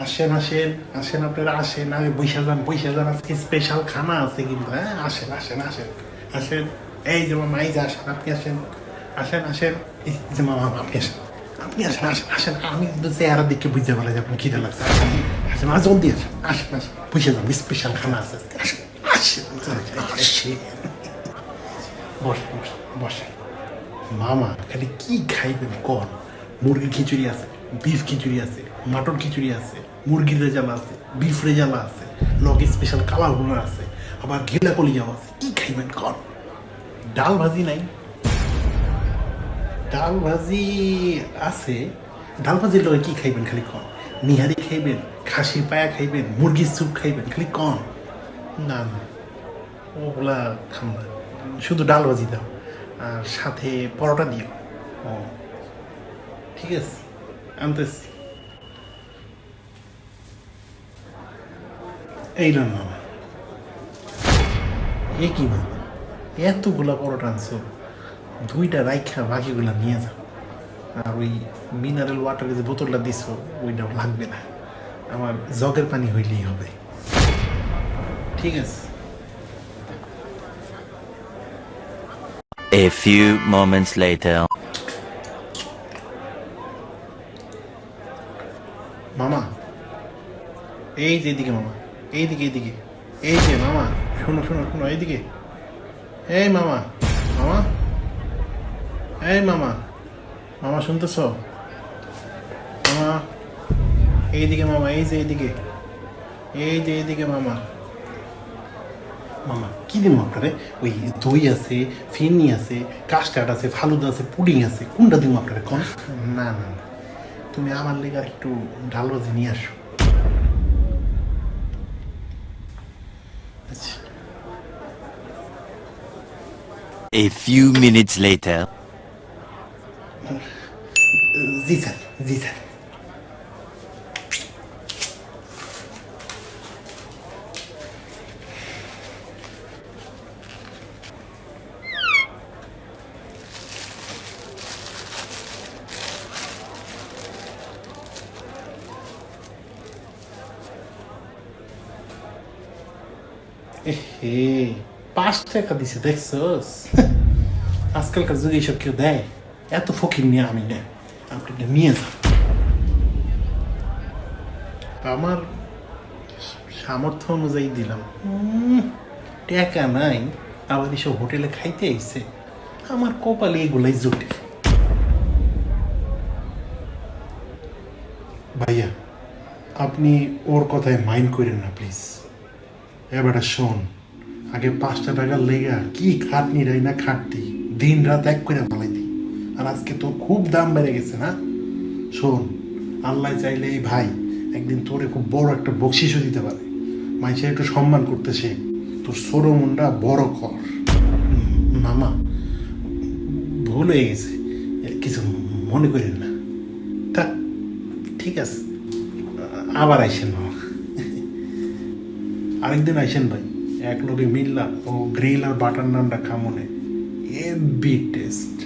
আসেন আসেন আসেন আপনারা, আসেন। আমি বৈশা যান বৈশা যান। আজকে স্পেশাল খানা আছে কিন্তু হ্যাঁ? আসেন আসেন আসেন। আসেন। এই যে মামা, এই যে আসেন, আপনি আসেন। আসেন আসেন। এই যে মামা, আপনি আসেন। আপনি আসেন আসেন আসেন। আমি কিন্তু চেহারা দেখে বুঝতে পারলাম যে আপনি খিদে লাগছে। আসেন আসেন আজ জলদি আসেন। আসেন আসেন। বৈশা যান স্পেশাল খানা আছে আজকে। আসেন আসেন আসেন। বসেন বসেন বসেন। মামা, খালি কি খাইবেন কন? মুরগির খিচুড়ি আছে, বিফ খিচুড়ি আছে, মাটন খিচুড়ি আছে মুরগির রেজালা আছে বিফ রেজালা আছে লগে স্পেশাল কালা ভুনা আছে, আবার ঘিলা কলিজাও আছে। কি খাইবেন কন? ডাল ভাজি নাই? ডাল ভাজি আছে, ডাল ভাজির লগে কি খাইবেন খালি কন? নিহারি খাইবেন, খাসির পায়া খাইবেন, মুরগির স্যুপ খাইবেন, খালি কন? না না, ওগুলা খাম না। শুধু ডাল ভাজি দাও, আর সাথে পরোটা দিও। ও, ঠিক আছে, আনতেছি। এই না মামা এ কি মামা এতগুলা পরোটা আনছো দুইটা রাইখা বাকিগুলা নিয়ে যাও। আর ওই মিনারেল ওয়াটারের যে বোতলটা দিছো ওইটা লাগবে না। আমার জগের পানি হইলেই হবে। ঠিক আছে। A few moments later. মামা এই যে এদিকে মামা। এইদিকে এইদিকে। এই যে মামা শোনো শোনো শোনো এইদিকে। এই মামা মামা। এই মামা মামা শুনতেছ? মামা এইদিকে মামা এই যে এইদিকে। এই যে এইদিকে মামা। মামা কি দিন আপনারে? ওই দই আছে ফিরনি আছে কাস্টার্ড আছে ফালুদা আছে পুডিং আছে কোনটা দিন আপনারে কন? না না। তুমি আমার লেগে একটু ডাল ভাজি নিয়ে আসো। A few minutes later. Zita, Zita. এহে পাঁচ টাকা দিছে দেখছস আজকালকার যুগে এইসব কেউ দেয় এত ফকির নিয়ে আমি নেই আপনি এটা নিয়ে যান আমার সামর্থ্য অনুযায়ী দিলাম টাকা নাই আবার এসব হোটেলে খাইতে আইছে আমার কপালে এগুলাই জুটে ভাইয়া আপনি ওর কথায় মাইন্ড করেন না প্লিজ এবারে শোন, আগে পাঁচটা টাকার লেগা কি খাটনি রাই না খাটতি? দিন রাত এক করে ফালাই দি আর আজকে তোর খুব দাম বেড়ে গেছে না? শোন, আল্লাহ চাইলে এই ভাই একদিন তোরে খুব বড় একটা বকশিসও দিতে পারে। মানুষের একটু সম্মান করতে তোর সরো মুন্ডা বড় কর। মামা, ভুল হয়ে গেছে। কিছু মনে করেন না। থাক ঠিক আছে। আবার আইসেন, মামা। আরেকদিন আইসেন ভাই, এক লোকে মিললাম ও গ্রিল আর বাটার নামটা খামনে এ বি টেস্ট।